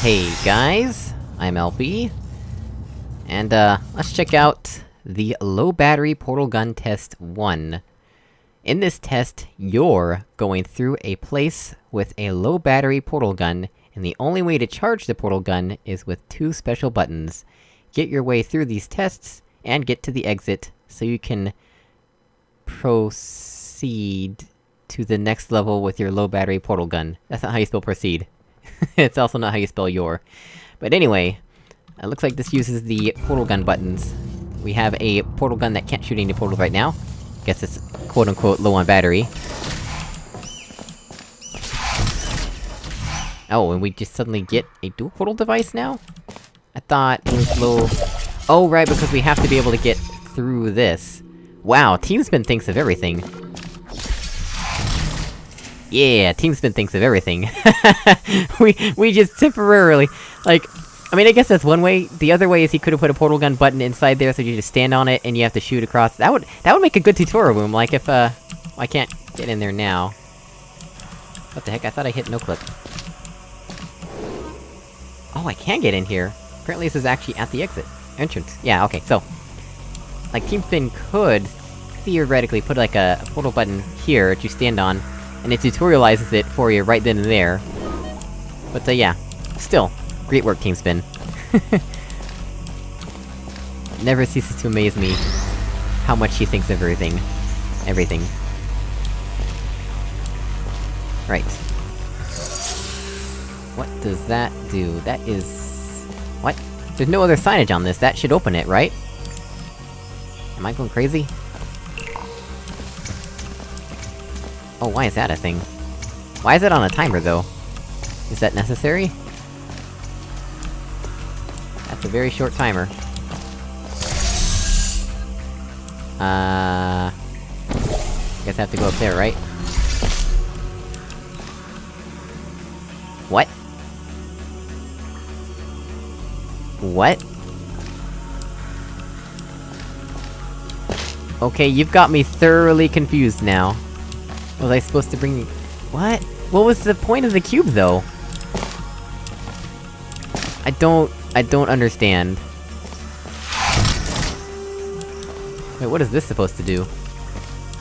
Hey guys, I'm LP. And uh, let's check out the low battery portal gun test 1. In this test, you're going through a place with a low battery portal gun, and the only way to charge the portal gun is with two special buttons. Get your way through these tests, and get to the exit, so you can... proceed to the next level with your low battery portal gun. That's not how you spell proceed. it's also not how you spell your. But anyway, it looks like this uses the portal gun buttons. We have a portal gun that can't shoot any portals right now. Guess it's quote-unquote low on battery. Oh, and we just suddenly get a dual portal device now? I thought it was low... Oh, right, because we have to be able to get through this. Wow, TeamSpin thinks of everything. Yeah, Team TeamSpin thinks of everything. we- we just temporarily... Like, I mean, I guess that's one way. The other way is he could've put a portal gun button inside there so you just stand on it and you have to shoot across. That would- that would make a good tutorial room, like if, uh... I can't get in there now. What the heck, I thought I hit noclip. Oh, I can get in here! Apparently this is actually at the exit. Entrance. Yeah, okay, so... Like, Team TeamSpin could, theoretically, put like a, a portal button here that you stand on, and it tutorializes it for you right then and there. But, uh, yeah. Still, great work, TeamSpin. Never ceases to amaze me how much he thinks of everything. Everything. Right. What does that do? That is... What? There's no other signage on this, that should open it, right? Am I going crazy? Oh, why is that a thing? Why is it on a timer, though? Is that necessary? That's a very short timer. Uh... Guess I have to go up there, right? What? What? Okay, you've got me thoroughly confused now. Was I supposed to bring... What? What was the point of the cube, though? I don't... I don't understand. Wait, what is this supposed to do?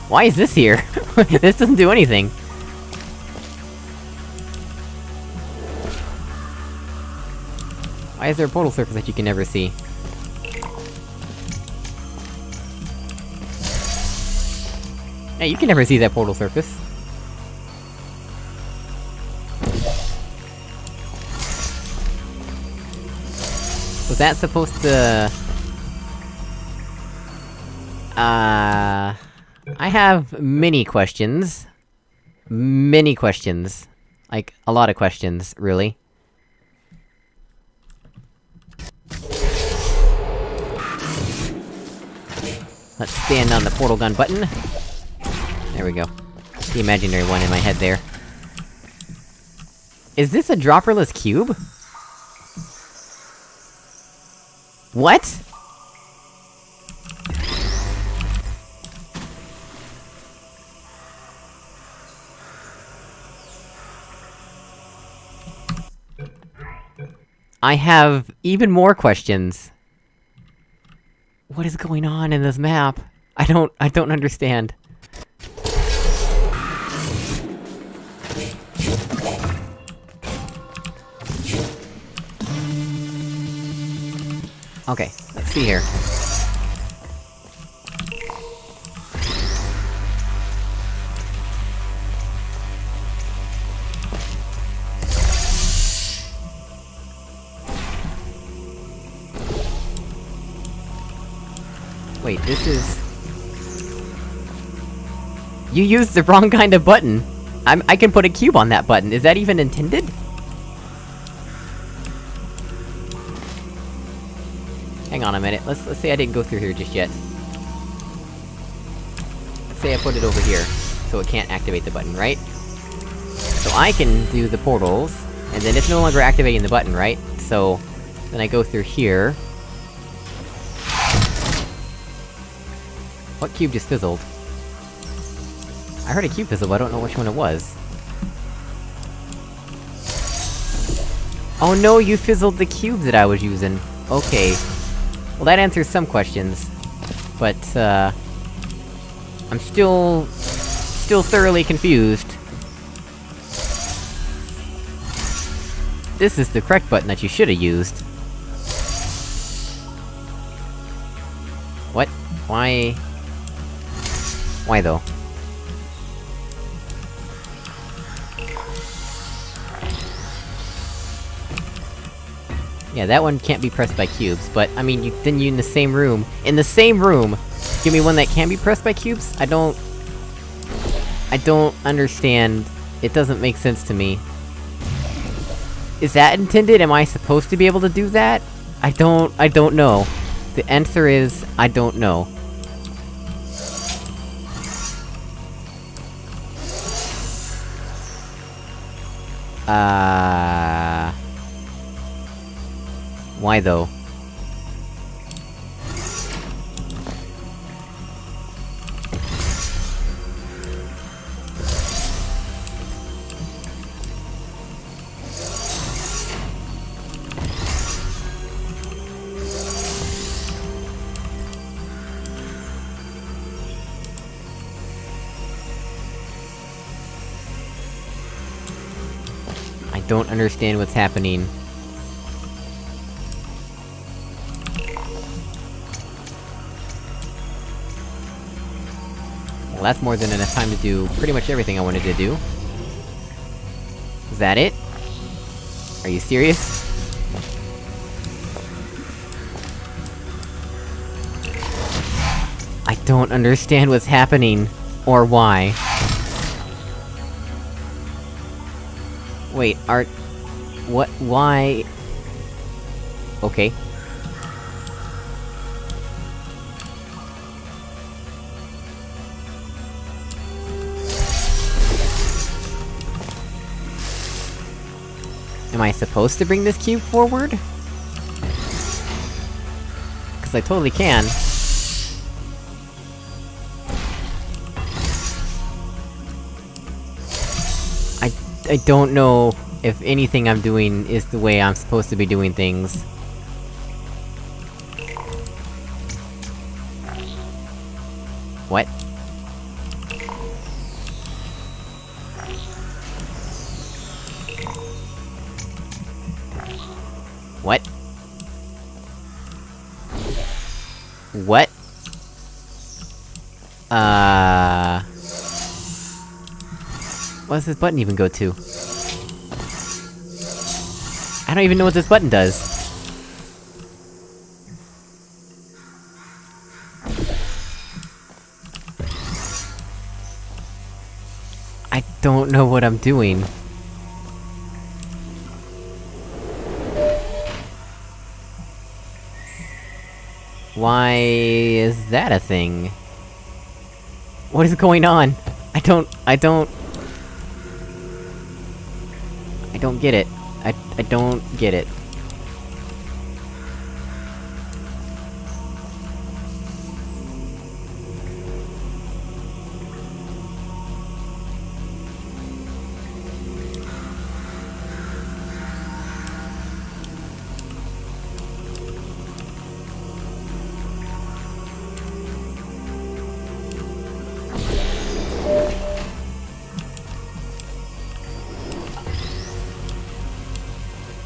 Why is this here? this doesn't do anything! Why is there a portal surface that you can never see? Hey, you can never see that portal surface. Was that supposed to... Uh... I have many questions. Many questions. Like, a lot of questions, really. Let's stand on the portal gun button. There we go. The imaginary one in my head there. Is this a dropperless cube? What?! I have even more questions. What is going on in this map? I don't- I don't understand. Okay, let's see here. Wait, this is... You used the wrong kind of button! I'm- I can put a cube on that button, is that even intended? Hang on a minute, let's- let's say I didn't go through here just yet. Let's say I put it over here, so it can't activate the button, right? So I can do the portals, and then it's no longer activating the button, right? So... Then I go through here... What cube just fizzled? I heard a cube fizzle, but I don't know which one it was. Oh no, you fizzled the cube that I was using. Okay. Well, that answers some questions. But, uh... I'm still... still thoroughly confused. This is the correct button that you should've used. What? Why... Why though? Yeah, that one can't be pressed by cubes, but, I mean, you, then you in the same room- In the same room! Give me one that can be pressed by cubes? I don't... I don't understand. It doesn't make sense to me. Is that intended? Am I supposed to be able to do that? I don't- I don't know. The answer is, I don't know. Uh... Why though? I don't understand what's happening. That's more than enough time to do pretty much everything I wanted to do. Is that it? Are you serious? I don't understand what's happening, or why. Wait, are... What- why... Okay. Am I supposed to bring this cube forward? Cause I totally can. I- I don't know if anything I'm doing is the way I'm supposed to be doing things. What? What? What? Uh... What does this button even go to? I don't even know what this button does. I don't know what I'm doing. Why is that a thing? What is going on? I don't- I don't... I don't get it. I- I don't get it.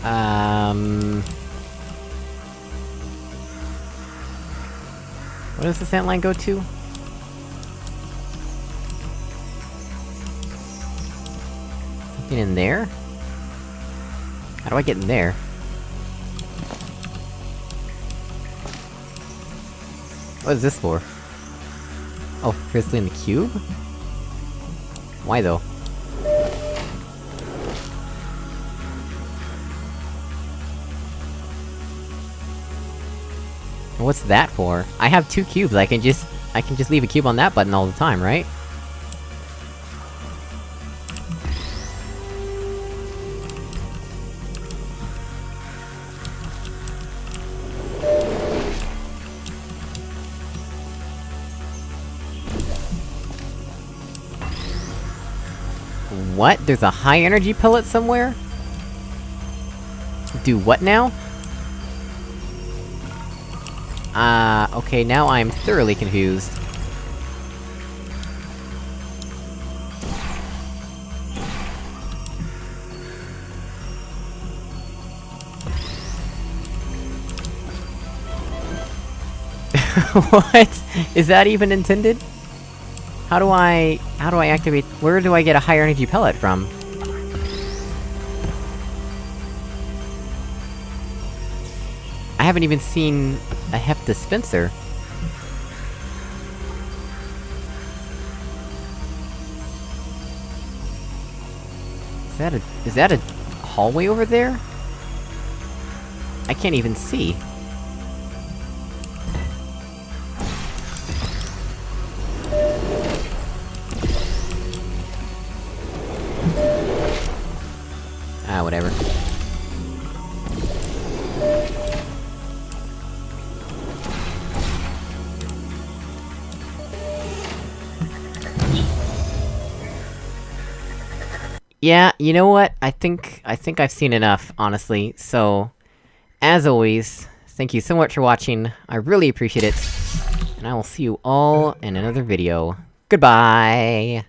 Um... What does the sand line go to? Something in there? How do I get in there? What is this for? Oh, Grizzly in the cube? Why though? What's that for? I have two cubes, I can just- I can just leave a cube on that button all the time, right? What? There's a high energy pellet somewhere? Do what now? Uh, okay, now I'm thoroughly confused. what? Is that even intended? How do I... how do I activate- where do I get a higher energy pellet from? I haven't even seen a heft dispenser. Is that a- is that a hallway over there? I can't even see. Yeah, you know what? I think- I think I've seen enough, honestly, so... As always, thank you so much for watching, I really appreciate it, and I will see you all in another video. Goodbye!